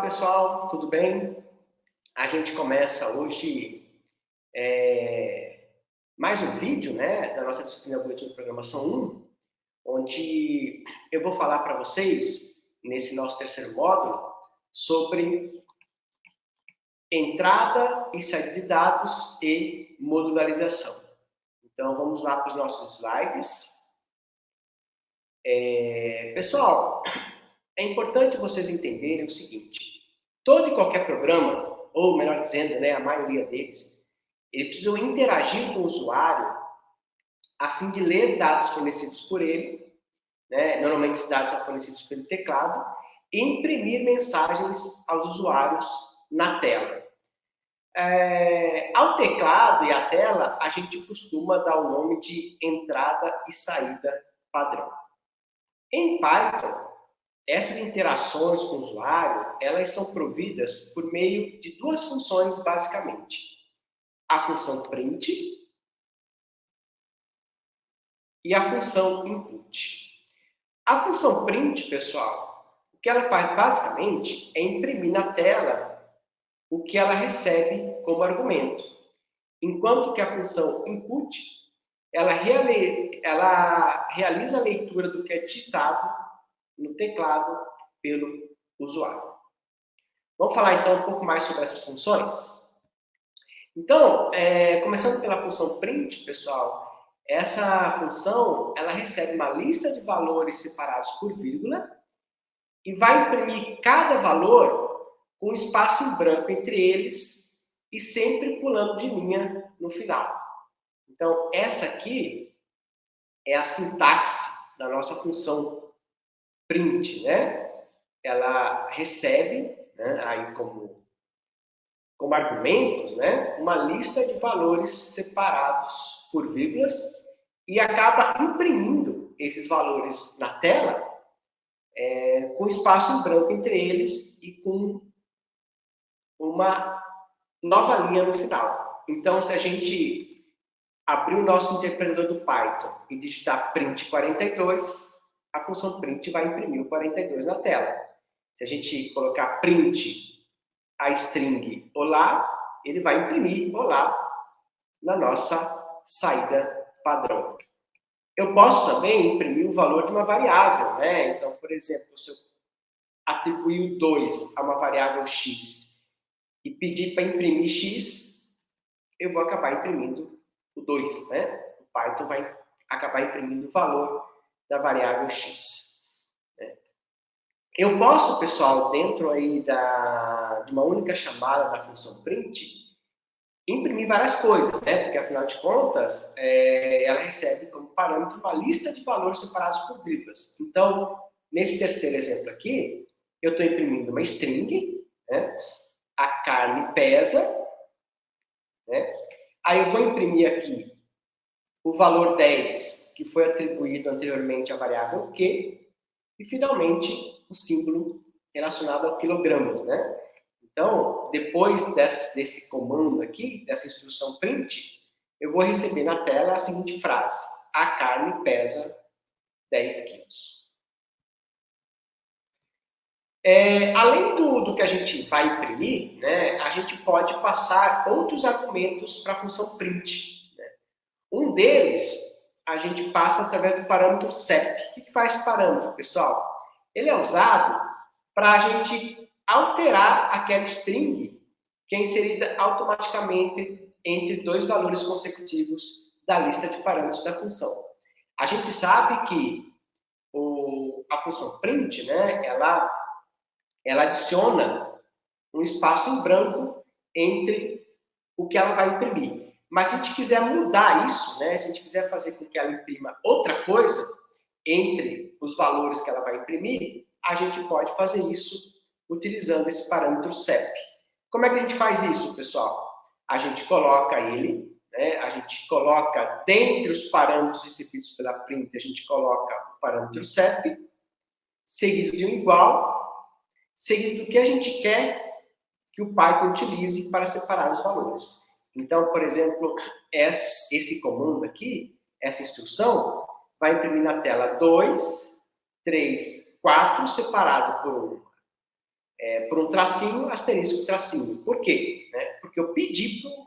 Olá, pessoal, tudo bem? A gente começa hoje é, mais um vídeo né, da nossa disciplina Boletim de Programação 1, onde eu vou falar para vocês, nesse nosso terceiro módulo, sobre entrada e saída de dados e modularização. Então, vamos lá para os nossos slides. É, pessoal, é importante vocês entenderem o seguinte, todo e qualquer programa, ou melhor dizendo, né, a maioria deles, ele precisa interagir com o usuário a fim de ler dados fornecidos por ele, né, normalmente esses dados são fornecidos pelo teclado, e imprimir mensagens aos usuários na tela. É, ao teclado e à tela, a gente costuma dar o nome de entrada e saída padrão. Em Python, essas interações com o usuário, elas são providas por meio de duas funções, basicamente. A função print e a função input. A função print, pessoal, o que ela faz basicamente é imprimir na tela o que ela recebe como argumento. Enquanto que a função input, ela, ela realiza a leitura do que é digitado no teclado pelo usuário. Vamos falar então um pouco mais sobre essas funções? Então, é, começando pela função print, pessoal, essa função ela recebe uma lista de valores separados por vírgula e vai imprimir cada valor com espaço em branco entre eles e sempre pulando de linha no final. Então, essa aqui é a sintaxe da nossa função print, né? Ela recebe, né, aí como, como argumentos, né, uma lista de valores separados por vírgulas e acaba imprimindo esses valores na tela é, com espaço em branco entre eles e com uma nova linha no final. Então, se a gente abrir o nosso interpretador do Python e digitar print 42, a função print vai imprimir o 42 na tela. Se a gente colocar print a string olá, ele vai imprimir olá na nossa saída padrão. Eu posso também imprimir o valor de uma variável, né? Então, por exemplo, se eu atribuir o 2 a uma variável x e pedir para imprimir x, eu vou acabar imprimindo o 2, né? O Python vai acabar imprimindo o valor da variável x. Né? Eu posso, pessoal, dentro aí da, de uma única chamada da função print, imprimir várias coisas, né? Porque, afinal de contas, é, ela recebe como parâmetro uma lista de valores separados por vírgulas. Então, nesse terceiro exemplo aqui, eu estou imprimindo uma string, né? A carne pesa, né? Aí eu vou imprimir aqui o valor 10 que foi atribuído anteriormente à variável Q, e finalmente o símbolo relacionado ao quilogramas, né? Então, depois desse, desse comando aqui, dessa instrução print, eu vou receber na tela a seguinte frase, a carne pesa 10 quilos. É, além do, do, que a gente vai imprimir, né, a gente pode passar outros argumentos para a função print. Né? Um deles a gente passa através do parâmetro CEP. O que, que faz parâmetro, pessoal? Ele é usado para a gente alterar aquela string que é inserida automaticamente entre dois valores consecutivos da lista de parâmetros da função. A gente sabe que o, a função print, né, ela, ela adiciona um espaço em branco entre o que ela vai imprimir. Mas se a gente quiser mudar isso, né, se a gente quiser fazer com que ela imprima outra coisa entre os valores que ela vai imprimir, a gente pode fazer isso utilizando esse parâmetro CEP. Como é que a gente faz isso, pessoal? A gente coloca ele, né, a gente coloca dentre os parâmetros recebidos pela print, a gente coloca o parâmetro CEP, seguido de um igual, seguido do que a gente quer que o Python utilize para separar os valores. Então, por exemplo, esse comando aqui, essa instrução, vai imprimir na tela 2, 3, 4, separado por 1. é, por um tracinho, asterisco, tracinho. Por quê? Né? Porque eu pedi para o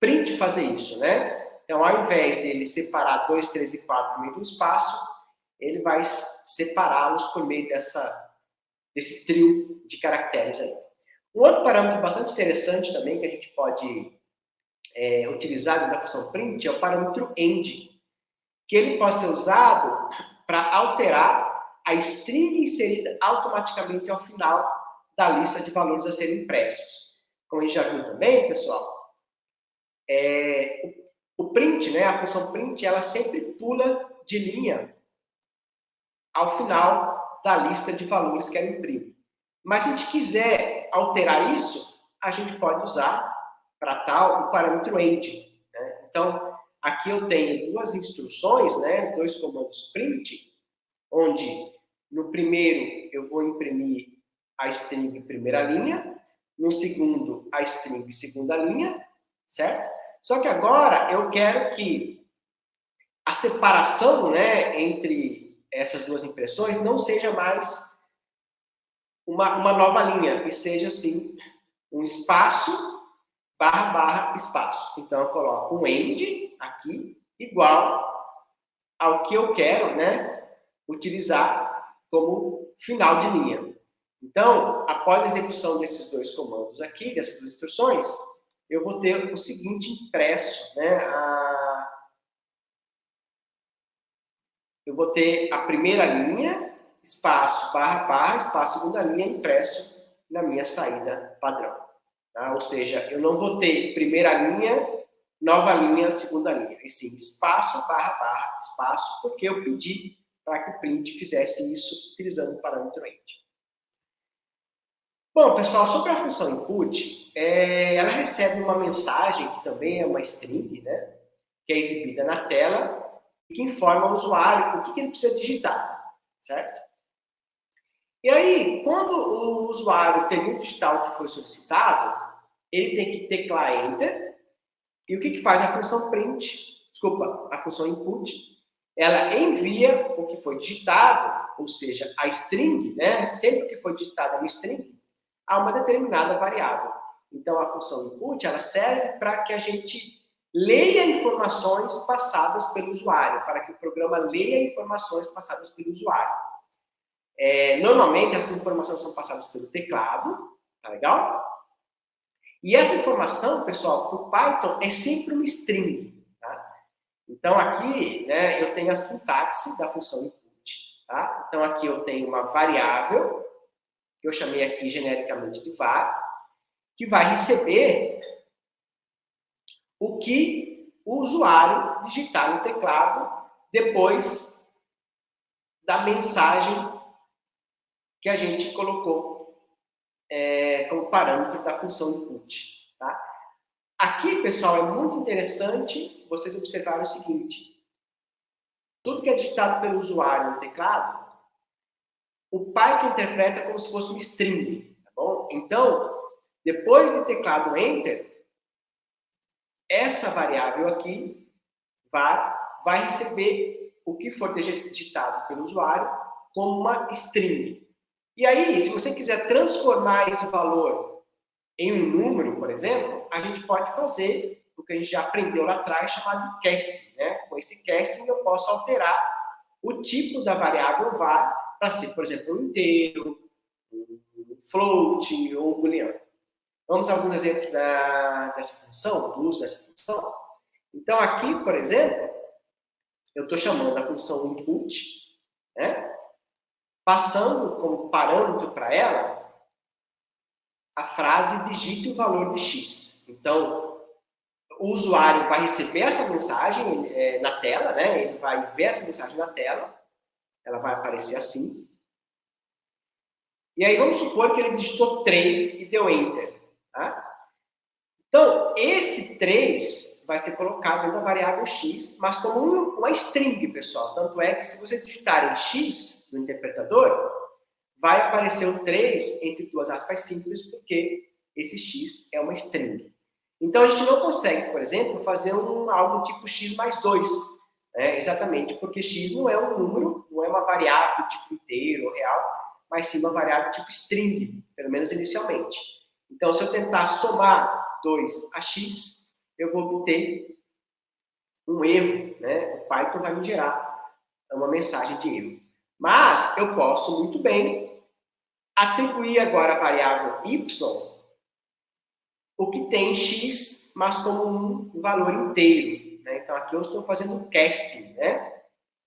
print fazer isso, né? Então, ao invés dele separar 2, 3 e 4 no meio do espaço, ele vai separá-los por meio dessa, desse trio de caracteres aí. Um outro parâmetro bastante interessante também que a gente pode é, utilizar dentro da função print é o parâmetro end, que ele pode ser usado para alterar a string inserida automaticamente ao final da lista de valores a serem impressos. Como a gente já viu também, pessoal, é, o, o print, né, a função print, ela sempre pula de linha ao final da lista de valores que ela imprime. Mas se a gente quiser alterar isso, a gente pode usar para tal o parâmetro end. Né? Então, aqui eu tenho duas instruções, né, dois comandos print, onde no primeiro eu vou imprimir a string primeira linha, no segundo a string segunda linha, certo? Só que agora eu quero que a separação né, entre essas duas impressões não seja mais uma, uma nova linha, e seja, assim, um espaço, barra, barra, espaço. Então, eu coloco um end aqui, igual ao que eu quero né, utilizar como final de linha. Então, após a execução desses dois comandos aqui, dessas duas instruções, eu vou ter o seguinte impresso, né? A... Eu vou ter a primeira linha, espaço, barra, barra, espaço, segunda linha, impresso na minha saída padrão. Tá? Ou seja, eu não vou ter primeira linha, nova linha, segunda linha. E sim, espaço, barra, barra, espaço, porque eu pedi para que o print fizesse isso utilizando o parâmetro end. Bom, pessoal, sobre a função input, é, ela recebe uma mensagem, que também é uma string, né, que é exibida na tela, e que informa o usuário o que, que ele precisa digitar, certo? E aí, quando o usuário termina o que foi solicitado, ele tem que teclar Enter, e o que, que faz a função print, desculpa, a função input, ela envia o que foi digitado, ou seja, a string, né, sempre que foi digitada uma string, a uma determinada variável. Então, a função input ela serve para que a gente leia informações passadas pelo usuário, para que o programa leia informações passadas pelo usuário. É, normalmente, essas informações são passadas pelo teclado, tá legal? E essa informação, pessoal, para o Python é sempre uma string. Tá? Então, aqui, né, eu tenho a sintaxe da função input. Tá? Então, aqui eu tenho uma variável que eu chamei aqui genericamente de var, que vai receber o que o usuário digitar no teclado depois da mensagem que a gente colocou é, como parâmetro da função input. Tá? Aqui, pessoal, é muito interessante vocês observarem o seguinte. Tudo que é digitado pelo usuário no teclado o Python interpreta como se fosse um string, tá bom? Então, depois do teclado Enter, essa variável aqui vai, vai receber o que for digitado pelo usuário como uma string. E aí, se você quiser transformar esse valor em um número, por exemplo, a gente pode fazer o que a gente já aprendeu lá atrás, chamado casting. Né? Com esse casting, eu posso alterar o tipo da variável var para ser, por exemplo, um inteiro, um float ou um booleano. Vamos a alguns exemplos da, dessa função, do uso dessa função. Então, aqui, por exemplo, eu estou chamando a função input? Passando como parâmetro para ela a frase digite o valor de x. Então, o usuário vai receber essa mensagem é, na tela, né? ele vai ver essa mensagem na tela, ela vai aparecer assim. E aí vamos supor que ele digitou 3 e deu Enter. Tá? Então, esse 3 vai ser colocado dentro da variável x, mas como uma string, pessoal. Tanto é que se vocês digitarem x no interpretador, vai aparecer o 3 entre duas aspas simples, porque esse x é uma string. Então, a gente não consegue, por exemplo, fazer um, algo tipo x mais 2, né? exatamente porque x não é um número, não é uma variável tipo inteiro ou real, mas sim uma variável tipo string, pelo menos inicialmente. Então, se eu tentar somar 2 a x, eu vou obter um erro, né? O Python vai me gerar uma mensagem de erro. Mas eu posso muito bem atribuir agora a variável y o que tem x, mas como um valor inteiro. Né? Então, aqui eu estou fazendo um casting, né?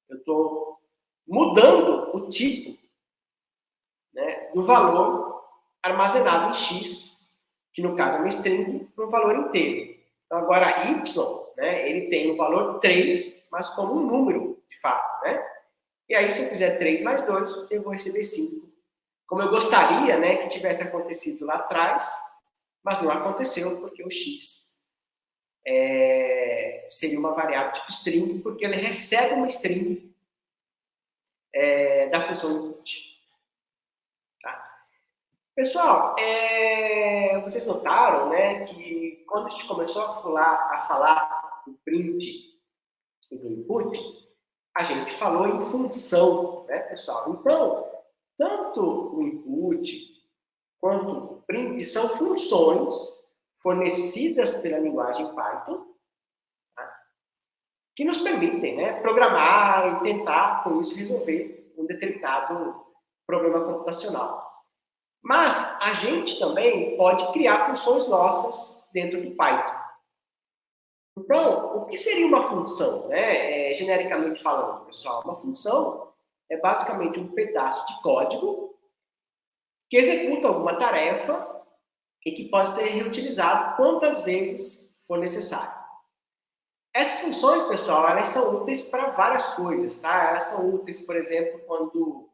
Eu estou mudando o tipo né, do valor armazenado em x, que no caso é uma string, para um valor inteiro. Então, agora, y, né, ele tem o valor 3, mas como um número, de fato, né? E aí, se eu fizer 3 mais 2, eu vou receber 5. Como eu gostaria né, que tivesse acontecido lá atrás, mas não aconteceu, porque o x é, seria uma variável tipo string, porque ele recebe uma string é, da função input. Pessoal, é, vocês notaram né, que quando a gente começou a falar, a falar do print e do input, a gente falou em função, né, pessoal? Então, tanto o input quanto o print são funções fornecidas pela linguagem Python tá? que nos permitem né, programar e tentar, com isso, resolver um determinado problema computacional. Mas a gente também pode criar funções nossas dentro do Python. Então, o que seria uma função, né? É, genericamente falando, pessoal? Uma função é basicamente um pedaço de código que executa alguma tarefa e que pode ser reutilizado quantas vezes for necessário. Essas funções, pessoal, elas são úteis para várias coisas, tá? Elas são úteis, por exemplo, quando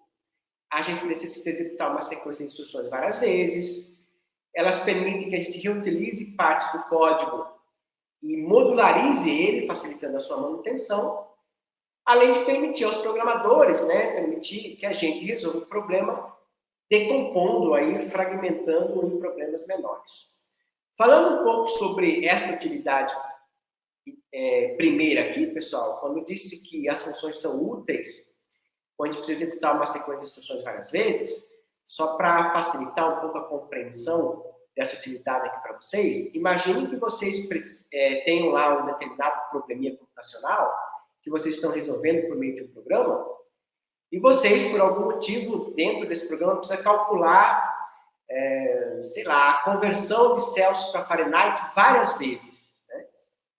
a gente necessita executar uma sequência de instruções várias vezes. Elas permitem que a gente reutilize partes do código e modularize ele, facilitando a sua manutenção, além de permitir aos programadores, né, permitir que a gente resolva o problema decompondo aí, fragmentando em problemas menores. Falando um pouco sobre essa utilidade é, primeira aqui, pessoal, quando disse que as funções são úteis, quando a gente precisa executar uma sequência de instruções várias vezes, só para facilitar um pouco a compreensão dessa utilidade aqui para vocês, imagine que vocês é, tenham lá um determinado probleminha computacional que vocês estão resolvendo por meio de um programa, e vocês, por algum motivo, dentro desse programa, precisam calcular, é, sei lá, a conversão de Celsius para Fahrenheit várias vezes, né?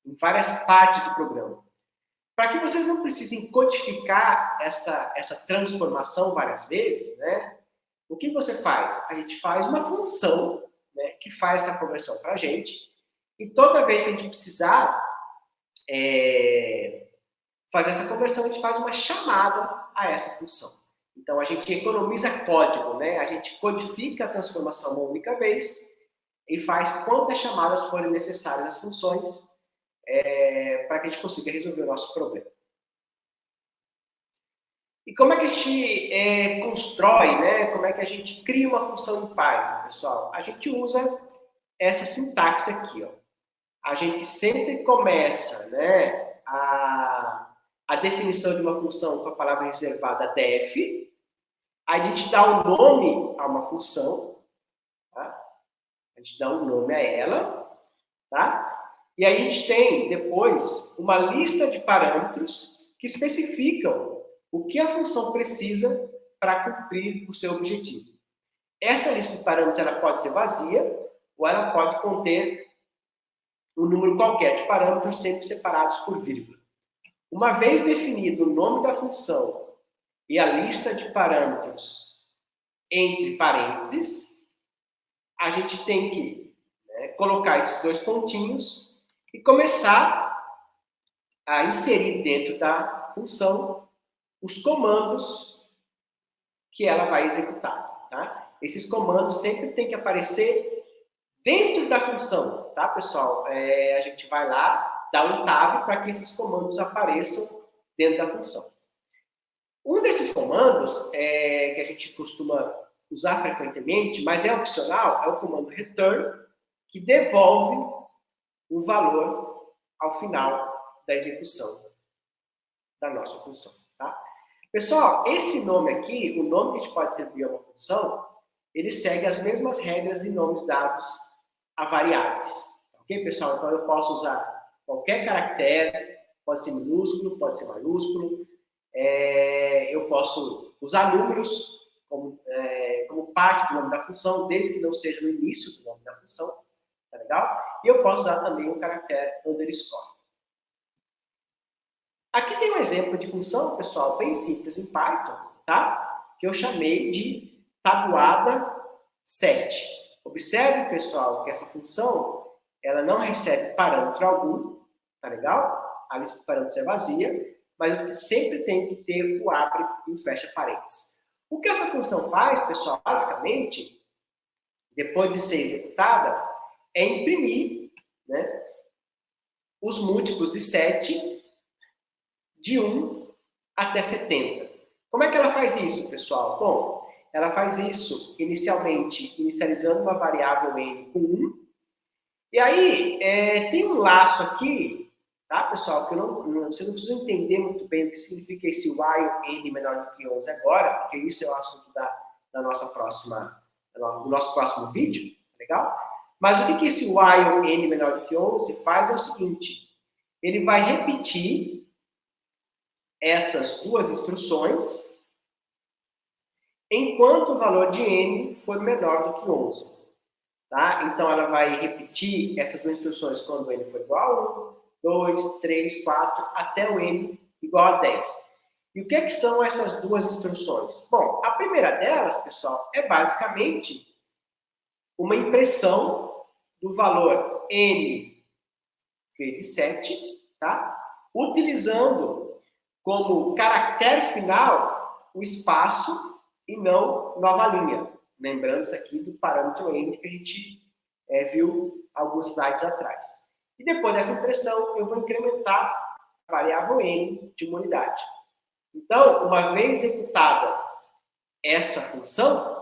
em várias partes do programa. Para que vocês não precisem codificar essa, essa transformação várias vezes, né? o que você faz? A gente faz uma função né, que faz essa conversão para a gente, e toda vez que a gente precisar é, fazer essa conversão, a gente faz uma chamada a essa função. Então, a gente economiza código, né? A gente codifica a transformação uma única vez e faz quantas chamadas forem necessárias às funções é, para que a gente consiga resolver o nosso problema. E como é que a gente é, constrói, né? Como é que a gente cria uma função em Python, pessoal? A gente usa essa sintaxe aqui, ó. A gente sempre começa, né, a a definição de uma função com a palavra reservada def, a gente dá um nome a uma função, tá? a gente dá um nome a ela, tá? E aí a gente tem depois uma lista de parâmetros que especificam o que a função precisa para cumprir o seu objetivo. Essa lista de parâmetros ela pode ser vazia ou ela pode conter um número qualquer de parâmetros sempre separados por vírgula. Uma vez definido o nome da função e a lista de parâmetros entre parênteses, a gente tem que né, colocar esses dois pontinhos e começar a inserir dentro da função os comandos que ela vai executar. Tá? Esses comandos sempre tem que aparecer dentro da função, tá, pessoal? É, a gente vai lá, dá um tab para que esses comandos apareçam dentro da função. Um desses comandos é, que a gente costuma usar frequentemente, mas é opcional, é o comando return, que devolve um valor ao final da execução da nossa função. Tá? Pessoal, esse nome aqui, o nome que a gente pode atribuir a uma função, ele segue as mesmas regras de nomes dados a variáveis. Ok, pessoal? Então, eu posso usar qualquer caractere, pode ser minúsculo, pode ser maiúsculo, é, eu posso usar números como, é, como parte do nome da função, desde que não seja no início do nome da função, tá legal? E eu posso usar também o caractere underscore. Aqui tem um exemplo de função, pessoal, bem simples em Python, tá? Que eu chamei de tabuada 7. Observe, pessoal, que essa função, ela não recebe parâmetro algum, tá legal? A lista de parâmetros é vazia, mas sempre tem que ter o abre e o fecha parênteses. O que essa função faz, pessoal, basicamente, depois de ser executada, é imprimir né, os múltiplos de 7 de 1 até 70. Como é que ela faz isso, pessoal? Bom, ela faz isso inicialmente, inicializando uma variável n com 1. E aí, é, tem um laço aqui Tá, pessoal? Que não, não, você não precisa entender muito bem o que significa esse while n menor do que 11 agora, porque isso é o assunto da, da nossa próxima, do nosso próximo vídeo, tá legal? Mas o que, que esse while n menor do que 11 faz é o seguinte, ele vai repetir essas duas instruções enquanto o valor de n for menor do que 11. Tá? Então, ela vai repetir essas duas instruções quando n for igual a 1, 2, 3, 4, até o n igual a 10. E o que, é que são essas duas instruções? Bom, a primeira delas, pessoal, é basicamente uma impressão do valor n vezes 7, tá? utilizando como caractere final o espaço e não nova linha. Lembrando isso aqui do parâmetro n que a gente é, viu alguns slides atrás. E depois dessa impressão, eu vou incrementar a variável n de uma unidade. Então, uma vez executada essa função,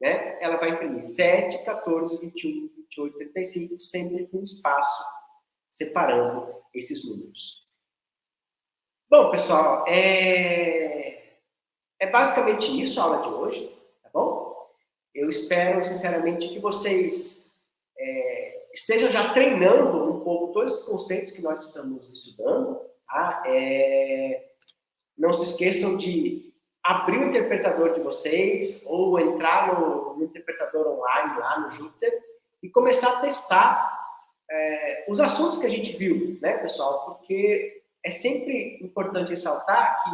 né, ela vai imprimir 7, 14, 21, 28, 35, sempre com espaço separando esses números. Bom, pessoal, é, é basicamente isso a aula de hoje, tá bom? Eu espero, sinceramente, que vocês é, esteja já treinando um pouco todos esses conceitos que nós estamos estudando. Tá? É... Não se esqueçam de abrir o interpretador de vocês ou entrar no, no interpretador online lá no Jupyter e começar a testar é, os assuntos que a gente viu, né, pessoal? Porque é sempre importante ressaltar que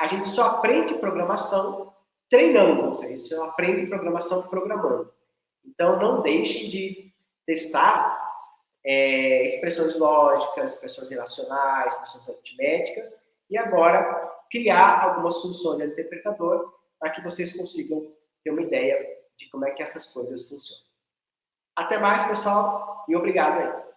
a gente só aprende programação treinando, ou seja, você aprende programação programando. Então, não deixem de testar é, expressões lógicas, expressões relacionais, expressões aritméticas, e agora criar algumas funções de interpretador para que vocês consigam ter uma ideia de como é que essas coisas funcionam. Até mais, pessoal, e obrigado aí.